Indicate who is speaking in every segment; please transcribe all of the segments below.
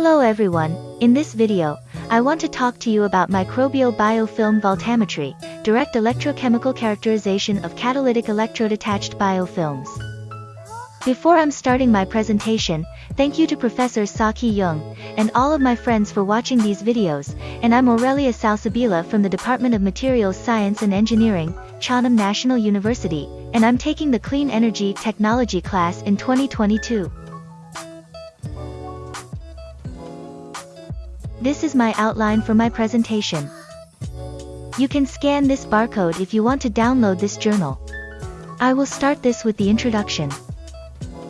Speaker 1: Hello everyone, in this video, I want to talk to you about microbial biofilm voltammetry, direct electrochemical characterization of catalytic electrode attached biofilms. Before I'm starting my presentation, thank you to Professor Saki Young, and all of my friends for watching these videos, and I'm Aurelia Salsabila from the Department of Materials Science and Engineering, Chonnam National University, and I'm taking the Clean Energy Technology class in 2022. This is my outline for my presentation. You can scan this barcode if you want to download this journal. I will start this with the introduction.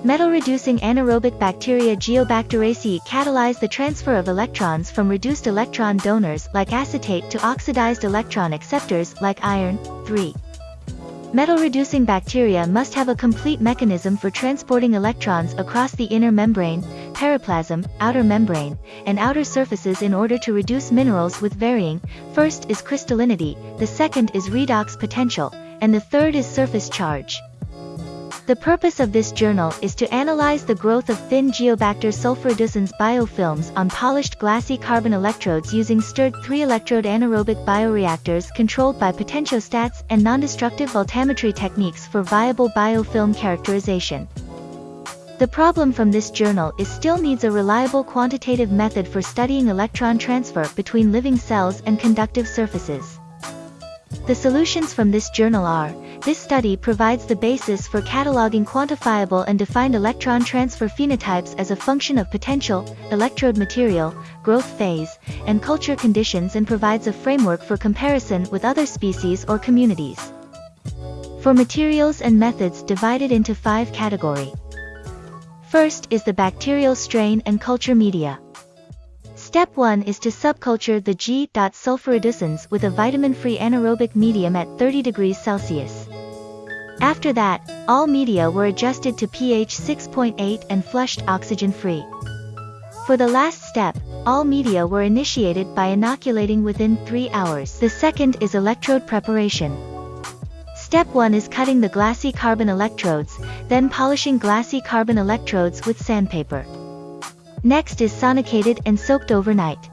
Speaker 1: Metal-reducing anaerobic bacteria Geobacteraceae catalyze the transfer of electrons from reduced electron donors like acetate to oxidized electron acceptors like iron, 3. Metal-reducing bacteria must have a complete mechanism for transporting electrons across the inner membrane, periplasm, outer membrane, and outer surfaces in order to reduce minerals with varying, first is crystallinity, the second is redox potential, and the third is surface charge. The purpose of this journal is to analyze the growth of thin Geobacter sulforeducens biofilms on polished glassy carbon electrodes using stirred 3-electrode anaerobic bioreactors controlled by potentiostats and non-destructive voltammetry techniques for viable biofilm characterization. The problem from this journal is still needs a reliable quantitative method for studying electron transfer between living cells and conductive surfaces. The solutions from this journal are, this study provides the basis for cataloging quantifiable and defined electron transfer phenotypes as a function of potential, electrode material, growth phase, and culture conditions and provides a framework for comparison with other species or communities. For materials and methods divided into five category. First is the bacterial strain and culture media. Step 1 is to subculture the G. sulforeducens with a vitamin-free anaerobic medium at 30 degrees Celsius. After that, all media were adjusted to pH 6.8 and flushed oxygen-free. For the last step, all media were initiated by inoculating within 3 hours. The second is electrode preparation. Step 1 is cutting the glassy carbon electrodes, then polishing glassy carbon electrodes with sandpaper. Next is sonicated and soaked overnight.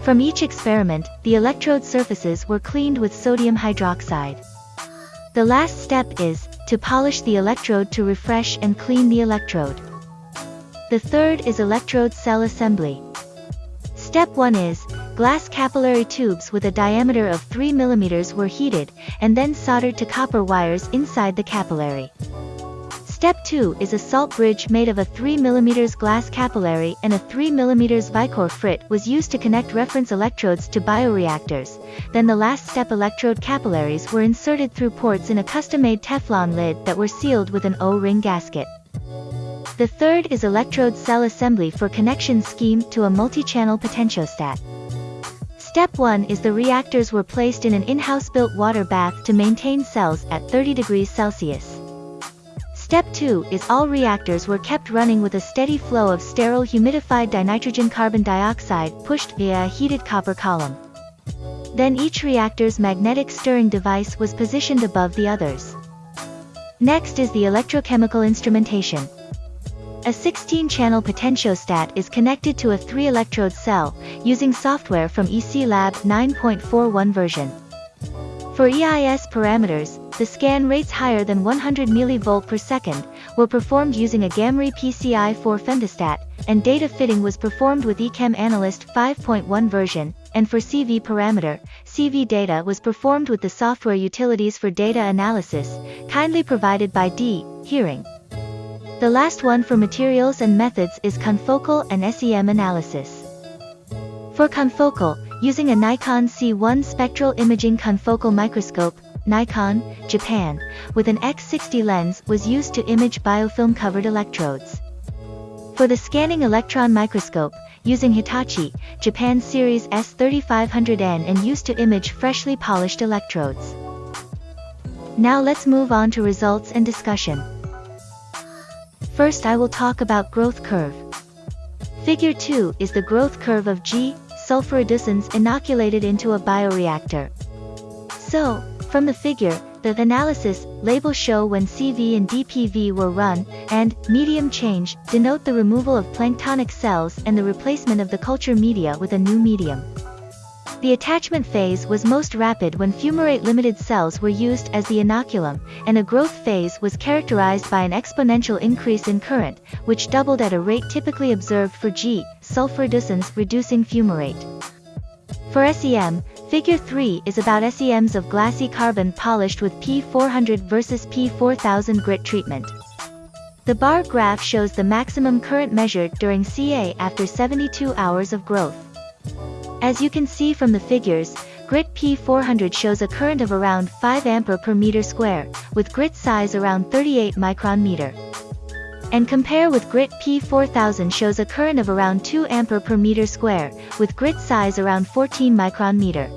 Speaker 1: From each experiment, the electrode surfaces were cleaned with sodium hydroxide. The last step is, to polish the electrode to refresh and clean the electrode. The third is electrode cell assembly. Step 1 is, glass capillary tubes with a diameter of 3 mm were heated, and then soldered to copper wires inside the capillary. Step 2 is a salt bridge made of a 3 mm glass capillary and a 3 mm Vicor frit was used to connect reference electrodes to bioreactors, then the last step electrode capillaries were inserted through ports in a custom-made Teflon lid that were sealed with an O-ring gasket. The third is electrode cell assembly for connection scheme to a multi-channel potentiostat. Step 1 is the reactors were placed in an in-house built water bath to maintain cells at 30 degrees Celsius. Step 2 is all reactors were kept running with a steady flow of sterile humidified dinitrogen carbon dioxide pushed via a heated copper column. Then each reactor's magnetic stirring device was positioned above the others. Next is the electrochemical instrumentation. A 16-channel potentiostat is connected to a 3-electrode cell, using software from EC Lab 9.41 version. For EIS parameters, the scan rates higher than 100 mV per second, were performed using a Gamry PCI-4 femtostat, and data fitting was performed with eChem Analyst 5.1 version, and for CV parameter, CV data was performed with the software utilities for data analysis, kindly provided by D. Hearing. The last one for materials and methods is confocal and SEM analysis. For confocal, using a Nikon C1 spectral imaging confocal microscope, Nikon, Japan, with an X60 lens was used to image biofilm-covered electrodes. For the scanning electron microscope, using Hitachi, Japan Series S3500N and used to image freshly polished electrodes. Now let's move on to results and discussion. First I will talk about growth curve. Figure 2 is the growth curve of G, sulforeducens inoculated into a bioreactor. So, from the figure, The analysis, label show when CV and DPV were run, and, medium change, denote the removal of planktonic cells and the replacement of the culture media with a new medium. The attachment phase was most rapid when fumarate-limited cells were used as the inoculum, and a growth phase was characterized by an exponential increase in current, which doubled at a rate typically observed for G, sulfur-reducens reducing fumarate. For SEM, Figure 3 is about SEMs of glassy carbon polished with P400 versus P4000 grit treatment. The bar graph shows the maximum current measured during CA after 72 hours of growth. As you can see from the figures, grit P400 shows a current of around 5 ampere per meter square, with grit size around 38 micron meter. And compare with grit P4000 shows a current of around 2 ampere per meter square, with grit size around 14 micron meter.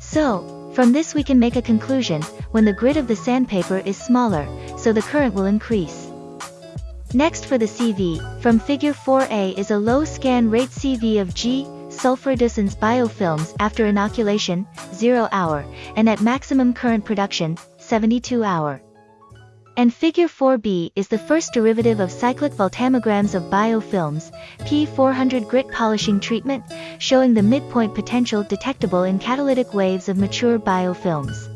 Speaker 1: So, from this we can make a conclusion, when the grit of the sandpaper is smaller, so the current will increase. Next for the CV, from figure 4a is a low scan rate CV of G, sulfur-reducens biofilms after inoculation, 0 hour, and at maximum current production, 72 hour. And figure 4b is the first derivative of cyclic voltammograms of biofilms, P400 grit polishing treatment, showing the midpoint potential detectable in catalytic waves of mature biofilms.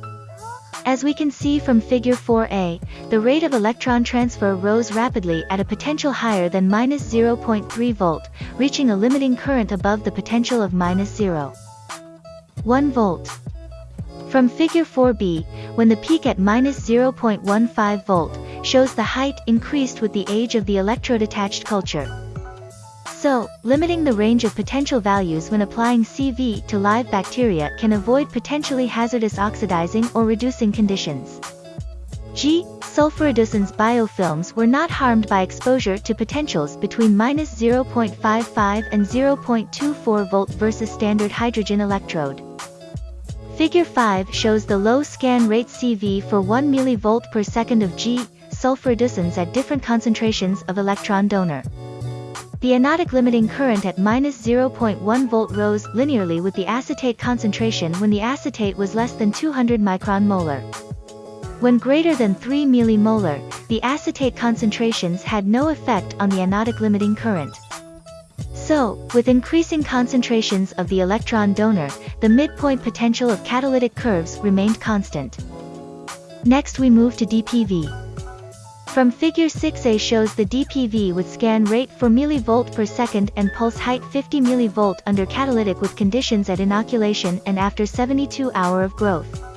Speaker 1: As we can see from figure 4a, the rate of electron transfer rose rapidly at a potential higher than minus 0.3 volt, reaching a limiting current above the potential of minus 0. 1 volt. From figure 4b, when the peak at minus 0.15 volt, shows the height increased with the age of the electrode attached culture. So, limiting the range of potential values when applying CV to live bacteria can avoid potentially hazardous oxidizing or reducing conditions. G. Sulfur-reducens biofilms were not harmed by exposure to potentials between minus 0.55 and 0.24 volt versus standard hydrogen electrode. Figure 5 shows the low scan rate CV for 1 mV per second of G. Sulfur-reducens at different concentrations of electron donor. The anodic limiting current at minus 0.1 volt rose linearly with the acetate concentration when the acetate was less than 200 micron molar. When greater than 3 millimolar, the acetate concentrations had no effect on the anodic limiting current. So, with increasing concentrations of the electron donor, the midpoint potential of catalytic curves remained constant. Next we move to DPV. From figure 6a shows the DPV with scan rate 4 mV per second and pulse height 50 mV under catalytic with conditions at inoculation and after 72 hour of growth.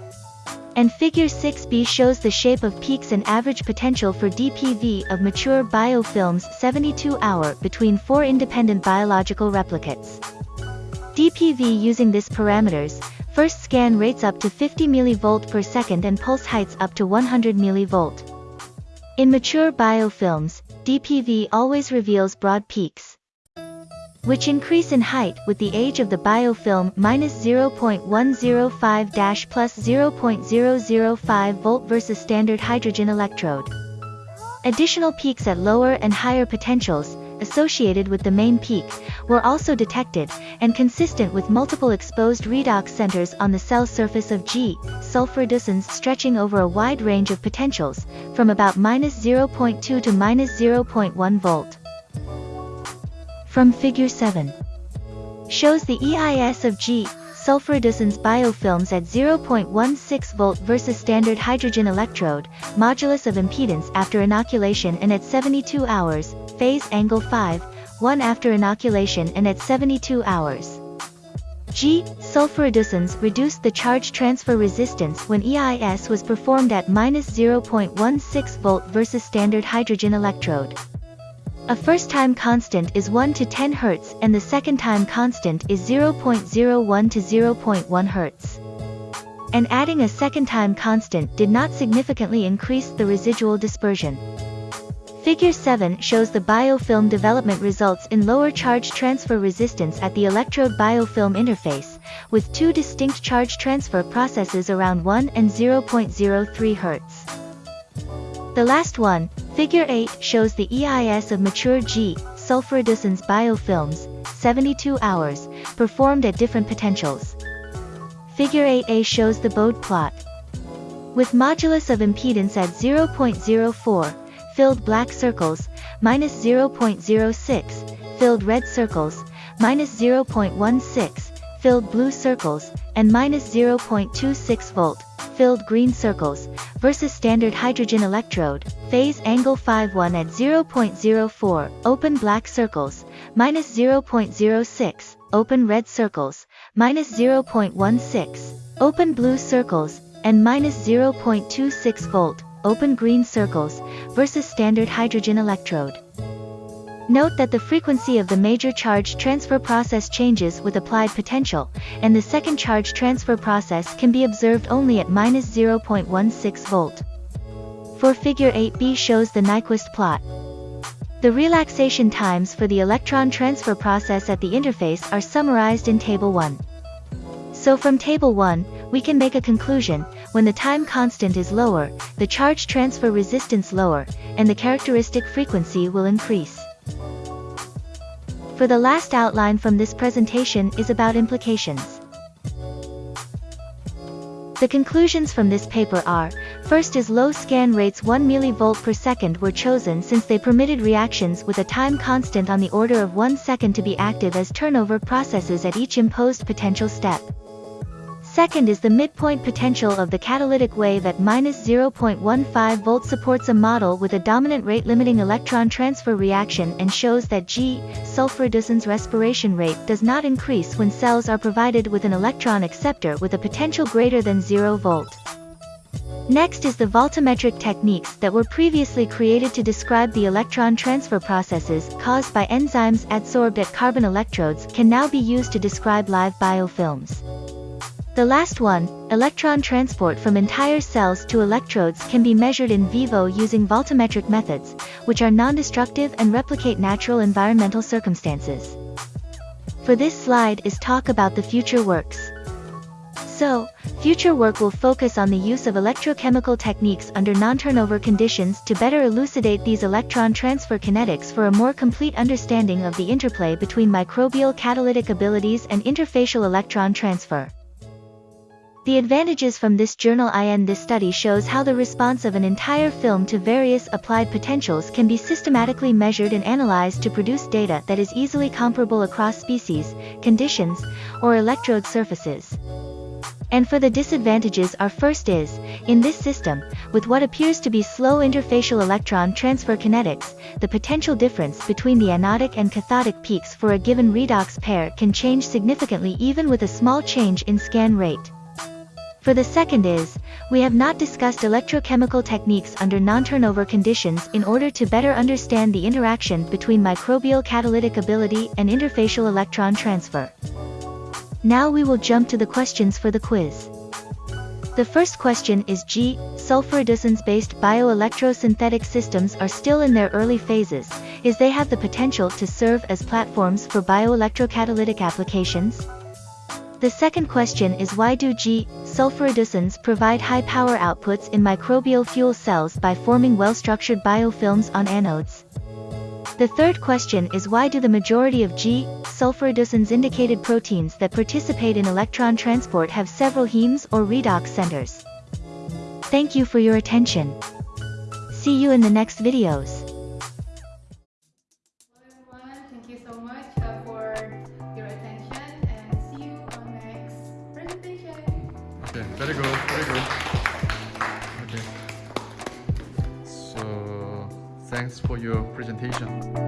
Speaker 1: And figure 6b shows the shape of peaks and average potential for DPV of mature biofilms 72 hour between four independent biological replicates. DPV using this parameters, first scan rates up to 50 mV per second and pulse heights up to 100 mV. In mature biofilms, DPV always reveals broad peaks, which increase in height with the age of the biofilm minus 0.105 plus 0.005 volt versus standard hydrogen electrode. Additional peaks at lower and higher potentials, associated with the main peak, were also detected, and consistent with multiple exposed redox centers on the cell surface of G, sulfur-reducens stretching over a wide range of potentials, from about minus 0.2 to minus 0.1 volt. From Figure 7 shows the EIS of G, sulfur-reducens biofilms at 0.16 volt versus standard hydrogen electrode, modulus of impedance after inoculation and at 72 hours, phase angle 5, 1 after inoculation and at 72 hours. G. Sulfur-reducens reduced the charge transfer resistance when EIS was performed at minus 0.16 volt versus standard hydrogen electrode. A first-time constant is 1 to 10 Hz and the second-time constant is 0.01 to 0.1 Hz. And adding a second-time constant did not significantly increase the residual dispersion. Figure 7 shows the biofilm development results in lower charge transfer resistance at the electrode biofilm interface, with two distinct charge transfer processes around 1 and 0.03 Hz. The last one, Figure 8 shows the EIS of mature G, sulfur-reducens biofilms, 72 hours, performed at different potentials. Figure 8a shows the Bode plot. With modulus of impedance at 0.04, filled black circles, minus 0.06, filled red circles, minus 0.16, filled blue circles, and minus 0.26 volt, filled green circles, versus standard hydrogen electrode, phase angle 5-1 at 0.04, open black circles, minus 0.06, open red circles, minus 0.16, open blue circles, and minus 0.26 volt, open green circles, versus standard hydrogen electrode. Note that the frequency of the major charge transfer process changes with applied potential, and the second charge transfer process can be observed only at minus 0.16 volt. For figure 8b shows the Nyquist plot. The relaxation times for the electron transfer process at the interface are summarized in Table 1. So from Table 1, we can make a conclusion, when the time constant is lower, the charge transfer resistance lower, and the characteristic frequency will increase. For the last outline from this presentation is about implications. The conclusions from this paper are, first is low scan rates 1 mV per second were chosen since they permitted reactions with a time constant on the order of 1 second to be active as turnover processes at each imposed potential step. Second is the midpoint potential of the catalytic wave at minus 0.15 volt supports a model with a dominant rate limiting electron transfer reaction and shows that G, sulfur-Dussen's respiration rate does not increase when cells are provided with an electron acceptor with a potential greater than 0 volt. Next is the voltammetric techniques that were previously created to describe the electron transfer processes caused by enzymes adsorbed at carbon electrodes can now be used to describe live biofilms. The last one, electron transport from entire cells to electrodes can be measured in vivo using voltammetric methods, which are non-destructive and replicate natural environmental circumstances. For this slide is talk about the future works. So, future work will focus on the use of electrochemical techniques under non-turnover conditions to better elucidate these electron transfer kinetics for a more complete understanding of the interplay between microbial catalytic abilities and interfacial electron transfer. The advantages from this journal IN this study shows how the response of an entire film to various applied potentials can be systematically measured and analyzed to produce data that is easily comparable across species, conditions, or electrode surfaces. And for the disadvantages our first is, in this system, with what appears to be slow interfacial electron transfer kinetics, the potential difference between the anodic and cathodic peaks for a given redox pair can change significantly even with a small change in scan rate. For the second is, we have not discussed electrochemical techniques under non-turnover conditions in order to better understand the interaction between microbial catalytic ability and interfacial electron transfer. Now we will jump to the questions for the quiz. The first question is G. Sulfur-Dussen's-based bioelectrosynthetic systems are still in their early phases, is they have the potential to serve as platforms for bioelectrocatalytic applications? The second question is why do G. sulfur-Dussen's provide high power outputs in microbial fuel cells by forming well-structured biofilms on anodes? The third question is why do the majority of G. sulfur-Dussen's indicated proteins that participate in electron transport have several hemes or redox centers? Thank you for your attention. See you in the next videos.
Speaker 2: Your presentation.